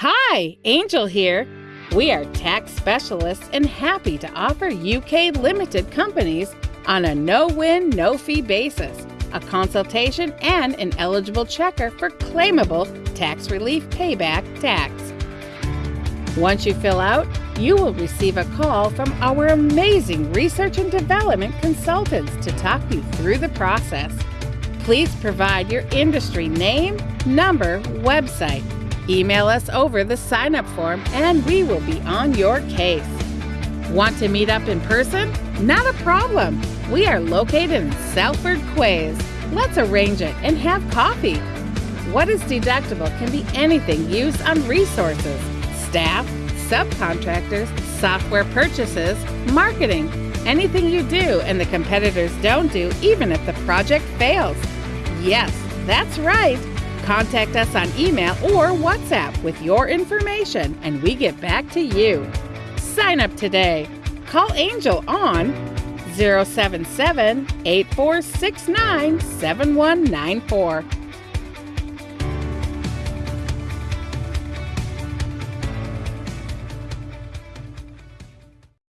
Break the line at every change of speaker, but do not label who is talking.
Hi, Angel here. We are tax specialists and happy to offer UK limited companies on a no win, no fee basis a consultation and an eligible checker for claimable tax relief payback tax. Once you fill out, you will receive a call from our amazing research and development consultants to talk you through the process. Please provide your industry name, number, website. Email us over the sign up form and we will be on your case. Want to meet up in person? Not a problem. We are located in Salford Quays. Let's arrange it and have coffee. What is deductible can be anything used on resources, staff, subcontractors, software purchases, marketing, anything you do and the competitors don't do, even if the project fails. Yes, that's right. Contact us on email or WhatsApp with your information and we get back to you. Sign up today. Call Angel on 077 8469 7194